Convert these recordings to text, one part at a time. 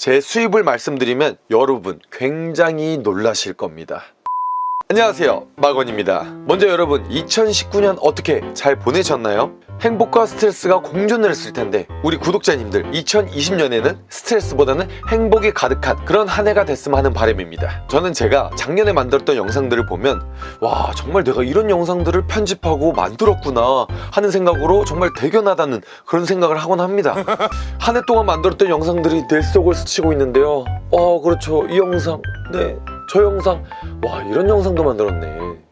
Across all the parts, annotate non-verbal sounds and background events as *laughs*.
제 수입을 말씀드리면 여러분 굉장히 놀라실 겁니다. 안녕하세요 마건입니다 먼저 여러분 2019년 어떻게 잘 보내셨나요? 행복과 스트레스가 공존을 했을 텐데 우리 구독자님들 2020년에는 스트레스보다는 행복이 가득한 그런 한 해가 됐으면 하는 바람입니다. 저는 제가 작년에 만들었던 영상들을 보면 와 정말 내가 이런 영상들을 편집하고 만들었구나 하는 생각으로 정말 대견하다는 그런 생각을 하곤 합니다. *laughs* 한 해 동안 만들었던 영상들이 내 속을 스치고 있는데요. 어 그렇죠. 이 영상 네 저 영상. 와 이런 영상도 만들었네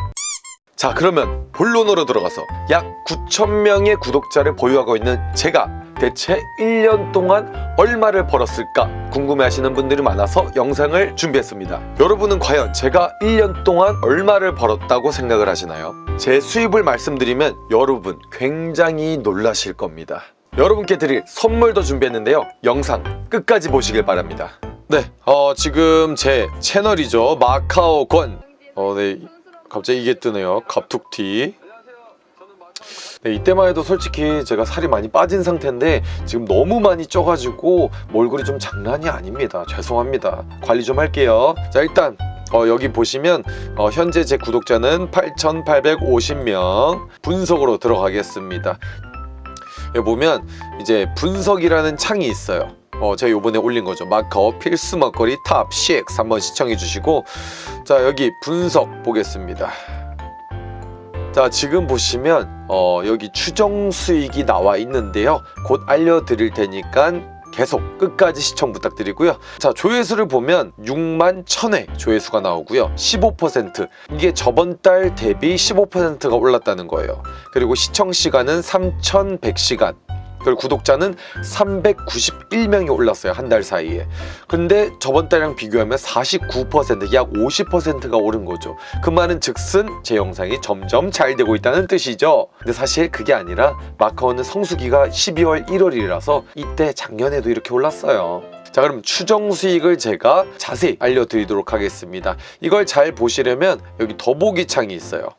자 그러면 본론으로 들어가서 약 9천명의 구독자를 보유하고 있는 제가 대체 1년 동안 얼마를 벌었을까 궁금해하시는 분들이 많아서 영상을 준비했습니다. 여러분은 과연 제가 1년 동안 얼마를 벌었다고 생각을 하시나요? 제 수입을 말씀드리면 여러분 굉장히 놀라실 겁니다. 여러분께 드릴 선물도 준비했는데요. 영상 끝까지 보시길 바랍니다. 네, 어, 지금 제 채널이죠. 마카오권. 어, 네, 갑자기 이게 뜨네요. 갑툭튀. 네, 이때만 해도 솔직히 제가 살이 많이 빠진 상태인데 지금 너무 많이 쪄가지고 몰골이 좀 장난이 아닙니다. 죄송합니다. 관리 좀 할게요. 자 일단 어, 여기 보시면 어, 현재 제 구독자는 8,850명 분석으로 들어가겠습니다. 여기 보면 이제 분석이라는 창이 있어요 어, 제가 요번에 올린 거죠. 마카오 필수 먹거리 top6 한번 시청해 주시고 자 여기 분석 보겠습니다. 자 지금 보시면 어, 여기 추정 수익이 나와 있는데요. 곧 알려드릴 테니까 계속 끝까지 시청 부탁드리고요. 자 조회수를 보면 6만 1000회 조회수가 나오고요. 15% 이게 저번 달 대비 15%가 올랐다는 거예요. 그리고 시청 시간은 3100시간 그리고 구독자는 391명이 올랐어요 한 달 사이에. 근데 저번 달이랑 비교하면 49%약 50%가 오른 거죠. 그 말은 즉슨 제 영상이 점점 잘 되고 있다는 뜻이죠. 근데 사실 그게 아니라 마카오는 성수기가 12월 1월이라서 이때 작년에도 이렇게 올랐어요. 자 그럼 추정 수익을 제가 자세히 알려드리도록 하겠습니다. 이걸 잘 보시려면 여기 더보기 창이 있어요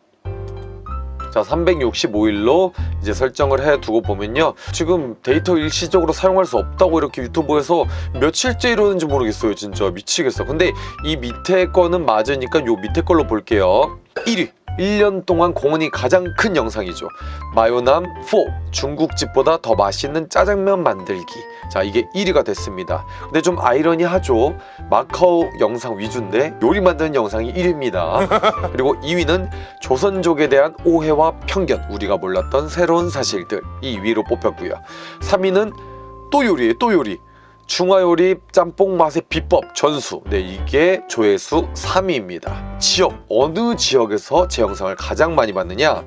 자 365일로 이제 설정을 해 두고 보면요. 지금 데이터 일시적으로 사용할 수 없다고 이렇게 유튜브에서 며칠째 이러는지 모르겠어요 진짜. 미치겠어. 근데 이 밑에 거는 맞으니까 요 밑에 걸로 볼게요. 1위 1년 동안 공헌이 가장 큰 영상이죠. 마요남 4 중국집보다 더 맛있는 짜장면 만들기. 자 이게 1위가 됐습니다. 근데 좀 아이러니하죠? 마카오 영상 위주인데 요리 만드는 영상이 1위입니다. *laughs* 그리고 2위는 조선족에 대한 오해와 편견 우리가 몰랐던 새로운 사실들 이 위로 뽑혔고요. 3위는 또 요리예요 또 요리 중화요리 짬뽕 맛의 비법 전수. 네 이게 조회수 3위입니다. 지역 어느 지역에서 제 영상을 가장 많이 봤느냐?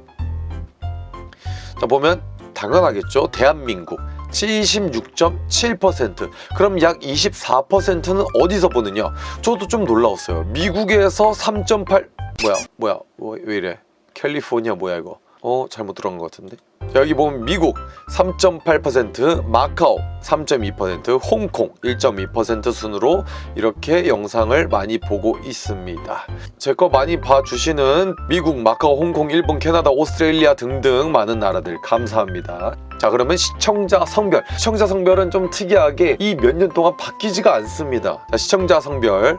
자 보면 당연하겠죠. 대한민국 76.7% 그럼 약 24%는 어디서 보느냐? 저도 좀 놀라웠어요. 미국에서 3.8 뭐야 뭐야 뭐, 왜 이래? 캘리포니아 뭐야 이거 어 잘못 들어간 것 같은데? 자, 여기 보면 미국 3.8% 마카오 3.2% 홍콩 1.2% 순으로 이렇게 영상을 많이 보고 있습니다. 제 거 많이 봐주시는 미국, 마카오, 홍콩, 일본, 캐나다, 오스트레일리아 등등 많은 나라들 감사합니다. 자 그러면 시청자 성별. 시청자 성별은 좀 특이하게 이 몇 년 동안 바뀌지가 않습니다. 자 시청자 성별.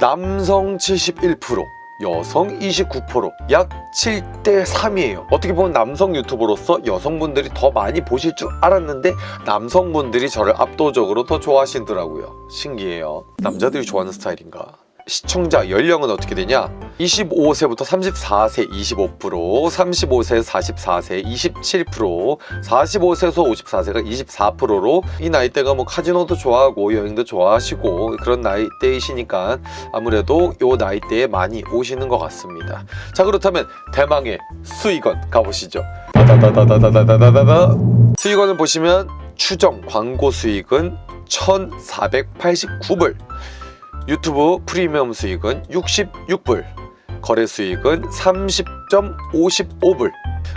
남성 71% 여성 29%약 7대 3이에요. 어떻게 보면 남성 유튜버로서 여성분들이 더 많이 보실 줄 알았는데 남성분들이 저를 압도적으로 더 좋아하시더라고요. 신기해요. 남자들이 좋아하는 스타일인가 시청자 연령은 어떻게 되냐? 25세부터 34세 25% 35세 44세 27% 45세에서 54세가 24%로 이 나이대가 뭐 카지노도 좋아하고 여행도 좋아하시고 그런 나이대이시니까 아무래도 요 나이대에 많이 오시는 것 같습니다. 자 그렇다면 대망의 수익원 가보시죠. 수익원을 보시면 추정 광고 수익은 1489불 유튜브 프리미엄 수익은 66불 거래 수익은 30.55불.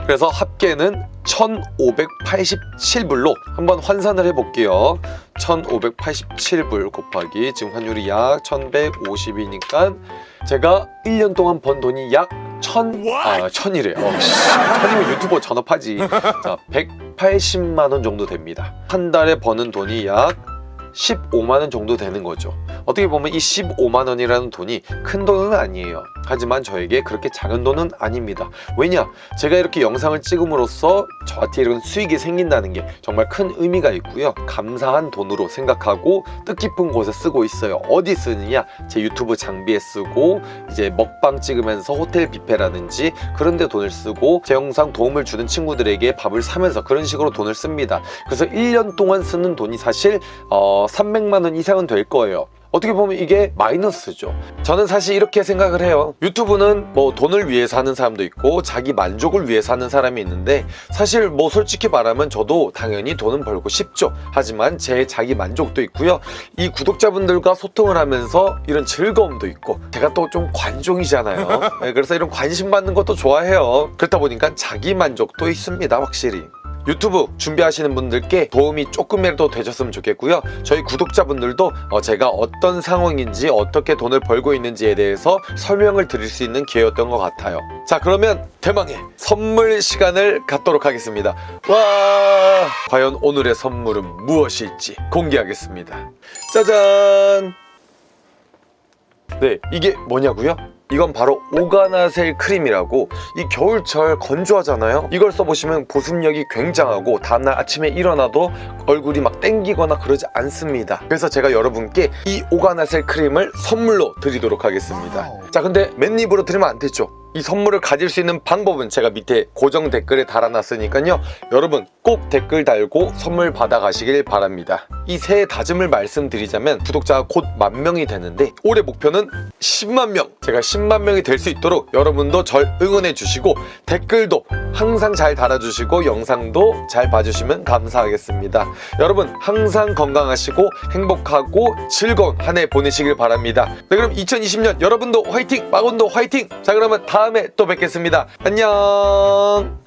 그래서 합계는 1587불로 한번 환산을 해볼게요. 1587불 곱하기 지금 환율이 약 1150이니까 제가 1년 동안 번 돈이 약 1000, 아 1000이래 어, 1000이면 유튜버 전업하지. 자 180만 원 정도 됩니다. 한 달에 버는 돈이 약 15만원 정도 되는 거죠. 어떻게 보면 이 15만원이라는 돈이 큰 돈은 아니에요. 하지만 저에게 그렇게 작은 돈은 아닙니다. 왜냐? 제가 이렇게 영상을 찍음으로써 저한테 이런 수익이 생긴다는 게 정말 큰 의미가 있고요. 감사한 돈으로 생각하고 뜻깊은 곳에 쓰고 있어요. 어디 쓰느냐? 제 유튜브 장비에 쓰고 이제 먹방 찍으면서 호텔 뷔페라든지 그런 데 돈을 쓰고 제 영상 도움을 주는 친구들에게 밥을 사면서 그런 식으로 돈을 씁니다. 그래서 1년 동안 쓰는 돈이 사실 어, 300만 원 이상은 될 거예요. 어떻게 보면 이게 마이너스죠. 저는 사실 이렇게 생각을 해요. 유튜브는 뭐 돈을 위해서 하는 사람도 있고 자기 만족을 위해서 하는 사람이 있는데 사실 뭐 솔직히 말하면 저도 당연히 돈은 벌고 싶죠. 하지만 제 자기 만족도 있고요. 이 구독자분들과 소통을 하면서 이런 즐거움도 있고 제가 또 좀 관종이잖아요. *laughs* 네, 그래서 이런 관심 받는 것도 좋아해요. 그렇다 보니까 자기 만족도 있습니다 확실히 유튜브 준비하시는 분들께 도움이 조금이라도 되셨으면 좋겠고요. 저희 구독자분들도 어, 제가 어떤 상황인지 어떻게 돈을 벌고 있는지에 대해서 설명을 드릴 수 있는 기회였던 것 같아요. 자 그러면 대망의 선물 시간을 갖도록 하겠습니다. 와! 과연 오늘의 선물은 무엇일지 공개하겠습니다. 짜잔! 네 이게 뭐냐고요? 이건 바로 오가나셀 크림이라고 이 겨울철 건조하잖아요. 이걸 써보시면 보습력이 굉장하고 다음날 아침에 일어나도 얼굴이 막 땡기거나 그러지 않습니다. 그래서 제가 여러분께 이 오가나셀 크림을 선물로 드리도록 하겠습니다. 자 근데 맨입으로 드리면 안 되죠 이 선물을 가질 수 있는 방법은 제가 밑에 고정 댓글에 달아놨으니까요. 여러분 꼭 댓글 달고 선물 받아가시길 바랍니다. 이 새해 다짐을 말씀드리자면 구독자가 곧 만 명이 되는데 올해 목표는 10만 명 제가 10만 명이 될 수 있도록 여러분도 절 응원해 주시고 댓글도 항상 잘 달아주시고 영상도 잘 봐주시면 감사하겠습니다. 여러분 항상 건강하시고 행복하고 즐거운 한 해 보내시길 바랍니다. 네 그럼 2020년 여러분도 화이팅! 마곤도 화이팅! 자 그러면 다음에 또 뵙겠습니다. 안녕